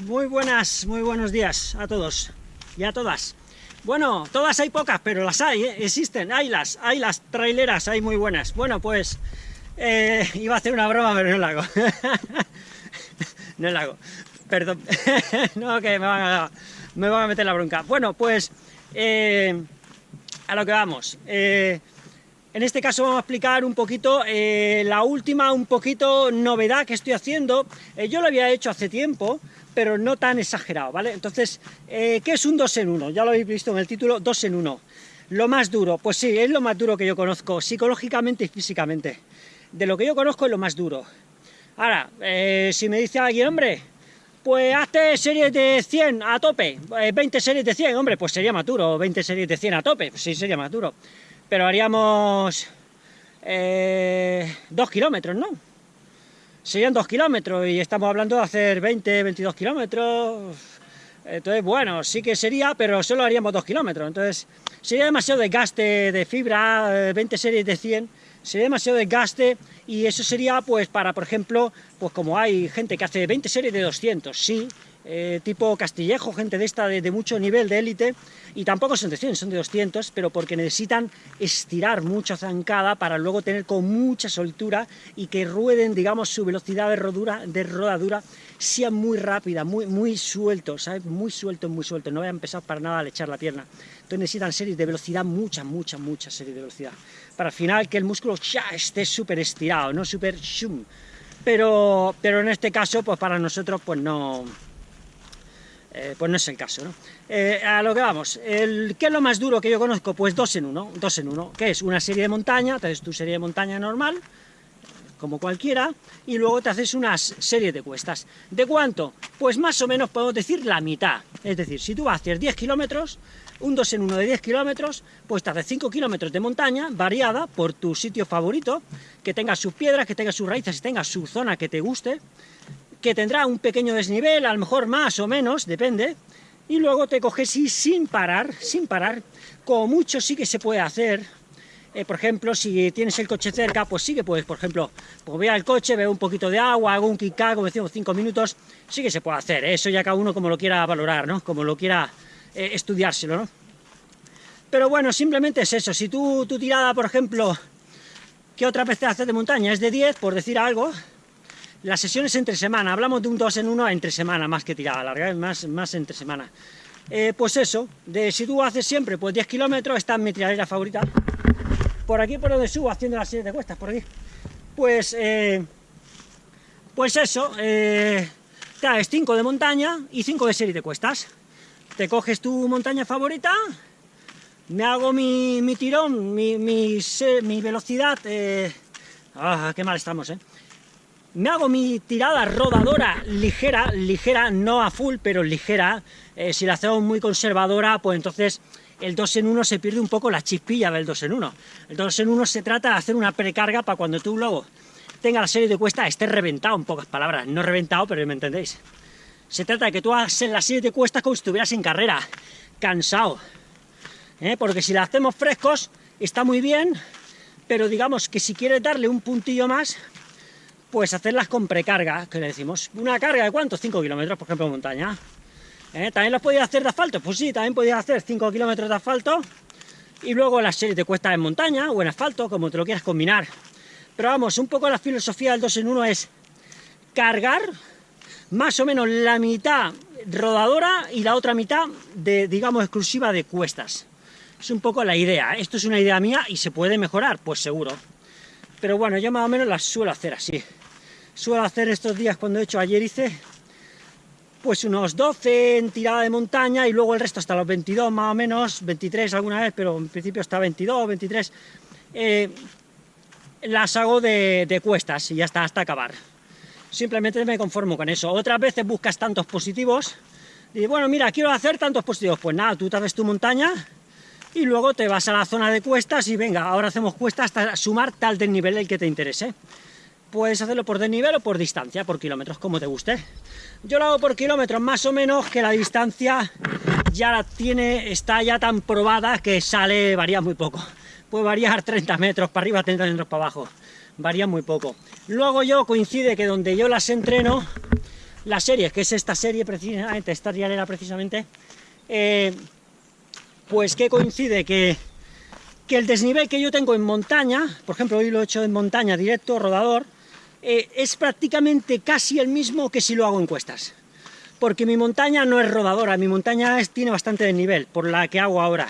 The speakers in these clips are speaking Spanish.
Muy buenas, muy buenos días a todos y a todas. Bueno, todas hay pocas, pero las hay, ¿eh? existen, hay las, hay las traileras, hay muy buenas. Bueno, pues eh, iba a hacer una broma, pero no la hago. no la hago, perdón. no, que me van, a, me a meter la bronca. Bueno, pues eh, a lo que vamos. En este caso vamos a explicar un poquito la última, un poquito novedad que estoy haciendo. Yo lo había hecho hace tiempo, pero no tan exagerado, ¿vale? Entonces, eh, ¿qué es un 2 en 1? Ya lo habéis visto en el título, 2 en 1. Lo más duro, pues sí, es lo más duro que yo conozco, psicológicamente y físicamente. De lo que yo conozco es lo más duro. Ahora, si me dice alguien, hombre, pues hazte series de 100 a tope, 20 series de 100, hombre, pues sería más duro, 20 series de 100 a tope, pues sí, sería más duro pero haríamos eh, dos kilómetros, ¿no? Serían dos kilómetros y estamos hablando de hacer 20, 22 kilómetros. Entonces, bueno, sí que sería, pero solo haríamos dos kilómetros. Entonces, sería demasiado desgaste de fibra, 20 eh, series de 100, sería demasiado desgaste y eso sería, pues, para, por ejemplo, pues como hay gente que hace 20 series de 200, sí, eh, tipo Castillejo, gente de esta de, mucho nivel de élite, y tampoco son de 100, son de 200, pero porque necesitan estirar mucha zancada para luego tener con mucha soltura y que rueden, digamos, su velocidad de rodura, de rodadura sea muy rápida, muy, muy suelto, ¿sabes? Muy suelto, muy suelto, no vayan pesados para nada al echar la pierna. Entonces necesitan series de velocidad, mucha, mucha, mucha serie de velocidad, para al final que el músculo ya esté súper estirado, no súper shum. Pero, pero en este caso, pues para nosotros, pues no eh, pues no es el caso, ¿no? Eh, a lo que vamos, el, ¿qué es lo más duro que yo conozco? Pues dos en uno, dos en uno, que es una serie de montaña, te haces tu serie de montaña normal, como cualquiera, y luego te haces una serie de cuestas. ¿De cuánto? Pues más o menos podemos decir la mitad, es decir, si tú hacer 10 kilómetros, un 2 en 1 de 10 kilómetros, pues te haces 5 kilómetros de montaña, variada por tu sitio favorito, que tenga sus piedras, que tenga sus raíces, que tenga su zona que te guste, que tendrá un pequeño desnivel, a lo mejor más o menos, depende, y luego te coges y sin parar, sin parar, como mucho sí que se puede hacer, eh, por ejemplo, si tienes el coche cerca, pues sí que puedes, por ejemplo, pues voy al coche, veo un poquito de agua, hago un kick como decimos, cinco minutos, sí que se puede hacer, ¿eh? eso ya cada uno como lo quiera valorar, ¿no? Como lo quiera eh, estudiárselo, ¿no? Pero bueno, simplemente es eso, si tú, tu tirada, por ejemplo, que otra vez te de montaña es de 10, por decir algo, las sesiones entre semana, hablamos de un 2 en 1 entre semana, más que tirada larga, más, más entre semana. Eh, pues eso, de si tú haces siempre pues 10 kilómetros, esta es mi tiradera favorita, por aquí por donde subo haciendo las de cuestas, por aquí, pues, eh, pues eso, eh, te haces 5 de montaña y 5 de serie de cuestas, te coges tu montaña favorita, me hago mi, mi tirón, mi, mi, velocidad, ah, qué mal estamos, eh, me hago mi tirada rodadora ligera, ligera, no a full, pero ligera. Eh, si la hacemos muy conservadora, pues entonces el 2 en 1 se pierde un poco la chispilla del 2 en 1. El 2 en 1 se trata de hacer una precarga para cuando tú luego tenga la serie de cuesta esté reventado, en pocas palabras. No reventado, pero me entendéis. Se trata de que tú hagas la serie de cuestas como si estuvieras en carrera, cansado. ¿Eh? Porque si la hacemos frescos, está muy bien, pero digamos que si quieres darle un puntillo más, pues hacerlas con precarga, que le decimos, una carga de cuánto, 5 kilómetros, por ejemplo, en montaña. ¿Eh? ¿También los podía hacer de asfalto? Pues sí, también podía hacer 5 kilómetros de asfalto, y luego las series de cuesta en montaña, o en asfalto, como te lo quieras combinar. Pero vamos, un poco la filosofía del 2 en 1 es cargar más o menos la mitad rodadora y la otra mitad de, digamos, exclusiva de cuestas. Es un poco la idea. Esto es una idea mía y se puede mejorar, pues seguro. Pero bueno, yo más o menos las suelo hacer así. Suelo hacer estos días cuando he hecho, ayer hice pues unos 12 en tirada de montaña y luego el resto hasta los 22 más o menos, 23 alguna vez, pero en principio hasta 22, 23, eh, las hago de, cuestas y ya hasta acabar. Simplemente me conformo con eso. Otras veces buscas tantos positivos y bueno, mira, quiero hacer tantos positivos. Pues nada, tú te haces tu montaña, y luego te vas a la zona de cuestas y venga, ahora hacemos cuestas hasta sumar tal desnivel el que te interese. Puedes hacerlo por desnivel o por distancia, por kilómetros, como te guste. Yo lo hago por kilómetros, más o menos, que la distancia ya la tiene, está ya tan probada que sale, varía muy poco. Puede variar 30 metros para arriba, 30 metros para abajo. Varía muy poco. Luego yo coincide que donde yo las entreno, la serie, que es esta serie precisamente, esta trialera precisamente, eh, pues que coincide que, que el desnivel que yo tengo en montaña, por ejemplo hoy lo he hecho en montaña directo, rodador, eh, es prácticamente casi el mismo que si lo hago en cuestas. Porque mi montaña no es rodadora, mi montaña tiene bastante desnivel, por la que hago ahora.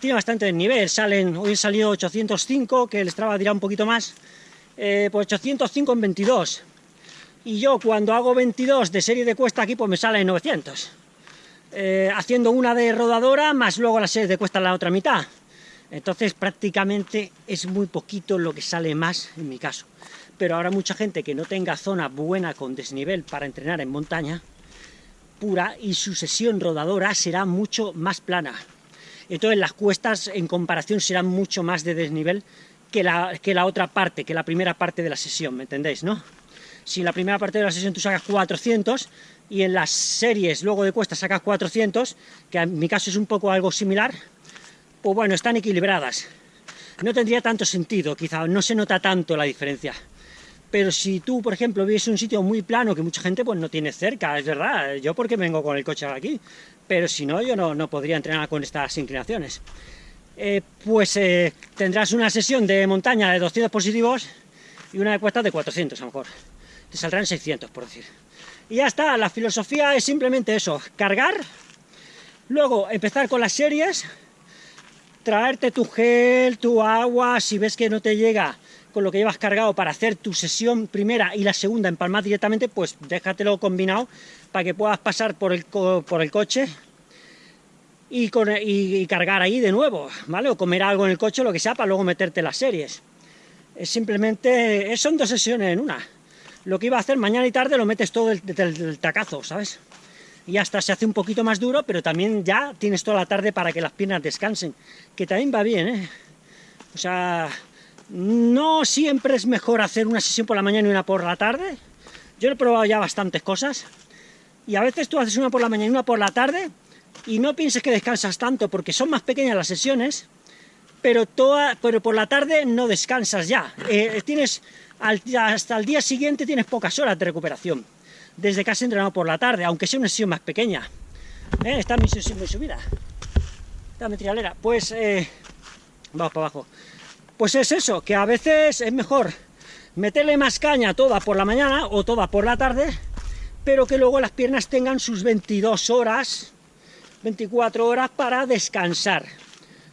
Tiene bastante desnivel, salen, hoy he salido 805, que el Strava dirá un poquito más, eh, pues 805 en 22. Y yo cuando hago 22 de serie de cuesta aquí, pues me sale 900. Eh, haciendo una de rodadora, más luego la serie de cuesta la otra mitad. Entonces prácticamente es muy poquito lo que sale más en mi caso. Pero ahora mucha gente que no tenga zona buena con desnivel para entrenar en montaña pura y su sesión rodadora será mucho más plana. Entonces las cuestas en comparación serán mucho más de desnivel que la, que la otra parte, que la primera parte de la sesión, ¿me entendéis, no? Si en la primera parte de la sesión tú sacas 400 y en las series luego de cuesta sacas 400, que en mi caso es un poco algo similar, pues bueno, están equilibradas. No tendría tanto sentido, quizá, no se nota tanto la diferencia. Pero si tú, por ejemplo, vives un sitio muy plano que mucha gente pues no tiene cerca, es verdad, yo porque vengo con el coche aquí, pero si no, yo no, no podría entrenar con estas inclinaciones. Eh, pues eh, tendrás una sesión de montaña de 200 positivos y una de cuesta de 400 a lo mejor. Te saldrán 600, por decir. Y ya está, la filosofía es simplemente eso, cargar, luego empezar con las series, traerte tu gel, tu agua, si ves que no te llega con lo que llevas cargado para hacer tu sesión primera y la segunda empalmar directamente, pues déjatelo combinado para que puedas pasar por el, por el coche y, cargar ahí de nuevo, ¿vale? O comer algo en el coche, lo que sea, para luego meterte las series. Es simplemente, son dos sesiones en una. Lo que iba a hacer mañana y tarde lo metes todo del, tacazo, ¿sabes? y hasta se hace un poquito más duro, pero también ya tienes toda la tarde para que las piernas descansen, que también va bien, ¿eh? O sea, no siempre es mejor hacer una sesión por la mañana y una por la tarde. Yo he probado ya bastantes cosas. Y a veces tú haces una por la mañana y una por la tarde y no pienses que descansas tanto porque son más pequeñas las sesiones, pero, toda, pero por la tarde no descansas ya. Eh, tienes hasta el día siguiente tienes pocas horas de recuperación desde que has entrenado por la tarde, aunque sea una sesión más pequeña. ¿Eh? Está mi muy subida. Está mi trialera. Pues eh, vamos para abajo. Pues es eso, que a veces es mejor meterle más caña toda por la mañana o toda por la tarde, pero que luego las piernas tengan sus 22 horas, 24 horas para descansar.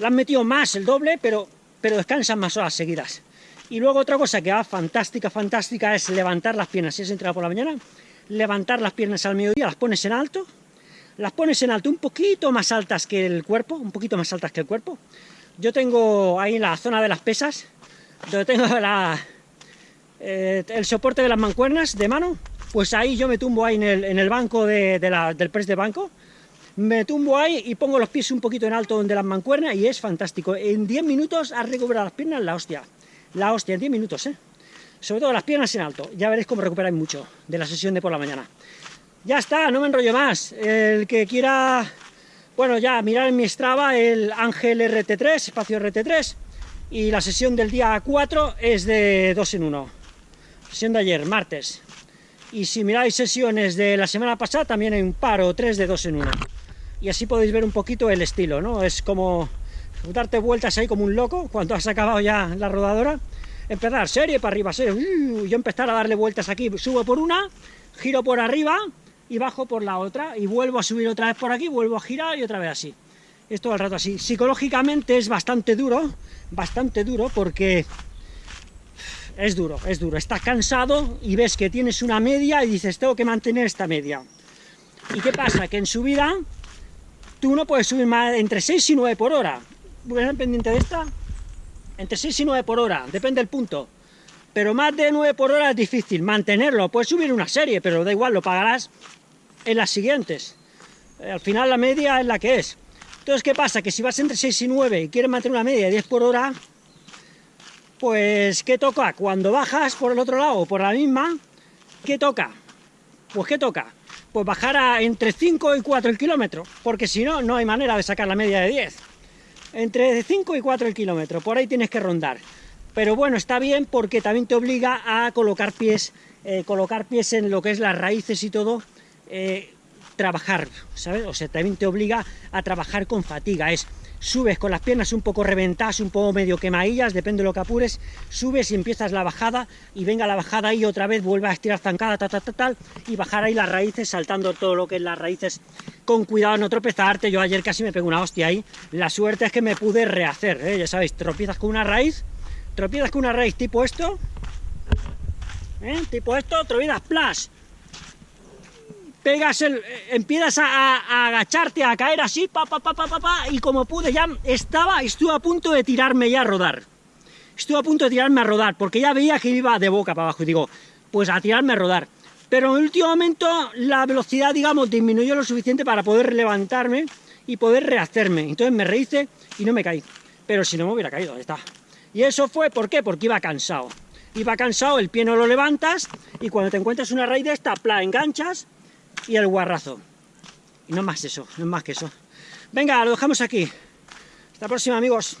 La han metido más, el doble, pero, pero descansan más horas seguidas. Y luego otra cosa que va fantástica, fantástica, es levantar las piernas. Si has entrado por la mañana, levantar las piernas al mediodía, las pones en alto, las pones en alto un poquito más altas que el cuerpo, un poquito más altas que el cuerpo, yo tengo ahí la zona de las pesas, donde tengo eh, el soporte de las mancuernas de mano, pues ahí yo me tumbo ahí en el, banco de, del press de banco, me tumbo ahí y pongo los pies un poquito en alto donde las mancuernas y es fantástico. En 10 minutos has recuperado las piernas, la hostia. La hostia, en 10 minutos, ¿eh? Sobre todo las piernas en alto. Ya veréis cómo recuperáis mucho de la sesión de por la mañana. Ya está, no me enrollo más. El que quiera bueno, ya mirar en mi Strava el Ángel RT3, espacio RT3, y la sesión del día 4 es de 2 en 1. Sesión de ayer, martes. Y si miráis sesiones de la semana pasada, también hay un par o tres de 2 en 1. Y así podéis ver un poquito el estilo, ¿no? Es como darte vueltas ahí como un loco cuando has acabado ya la rodadora. Empezar serie para arriba, serie, uh, yo empezar a darle vueltas aquí, subo por una, giro por arriba, y bajo por la otra, y vuelvo a subir otra vez por aquí, vuelvo a girar y otra vez así. Es todo el rato así. Psicológicamente es bastante duro, bastante duro, porque es duro, es duro. Estás cansado y ves que tienes una media y dices, tengo que mantener esta media. ¿Y qué pasa? Que en subida tú no puedes subir más entre 6 y 9 por hora. ¿Voy a pendiente de esta? Entre 6 y 9 por hora, depende del punto. Pero más de 9 por hora es difícil mantenerlo. Puedes subir una serie, pero da igual, lo pagarás en las siguientes. Eh, al final la media es la que es. Entonces, ¿qué pasa? Que si vas entre 6 y 9 y quieres mantener una media de 10 por hora, pues, ¿qué toca? Cuando bajas por el otro lado, por la misma, ¿qué toca? Pues, ¿qué toca? Pues bajar a entre 5 y 4 el kilómetro, porque si no, no hay manera de sacar la media de 10. Entre 5 y 4 el kilómetro, por ahí tienes que rondar. Pero bueno, está bien porque también te obliga a colocar pies eh, colocar pies en lo que es las raíces y todo, eh, trabajar, ¿sabes? O sea, también te obliga a trabajar con fatiga, es subes con las piernas un poco reventadas, un poco medio quemadillas, depende de lo que apures, subes y empiezas la bajada, y venga la bajada y otra vez vuelve a estirar zancada, tal, tal, tal, y bajar ahí las raíces, saltando todo lo que es las raíces, con cuidado no tropezarte, yo ayer casi me pego una hostia ahí, la suerte es que me pude rehacer, ¿eh? ya sabéis, tropiezas con una raíz, tropiezas con una raíz tipo esto, ¿eh? tipo esto, tropiezas, plas, pegas el, eh, empiezas a, agacharte, a caer así, pa, pa, pa, y como pude ya estaba, estuve a punto de tirarme ya a rodar. Estuve a punto de tirarme a rodar, porque ya veía que iba de boca para abajo, y digo, pues a tirarme a rodar. Pero en el último momento la velocidad, digamos, disminuyó lo suficiente para poder levantarme y poder rehacerme. Entonces me rehice y no me caí. Pero si no me hubiera caído, está. Y eso fue, ¿por qué? Porque iba cansado. Iba cansado, el pie no lo levantas, y cuando te encuentras una raíz de esta, pla, enganchas, y el guarrazo. Y no más eso, no más que eso. Venga, lo dejamos aquí. Hasta la próxima, amigos.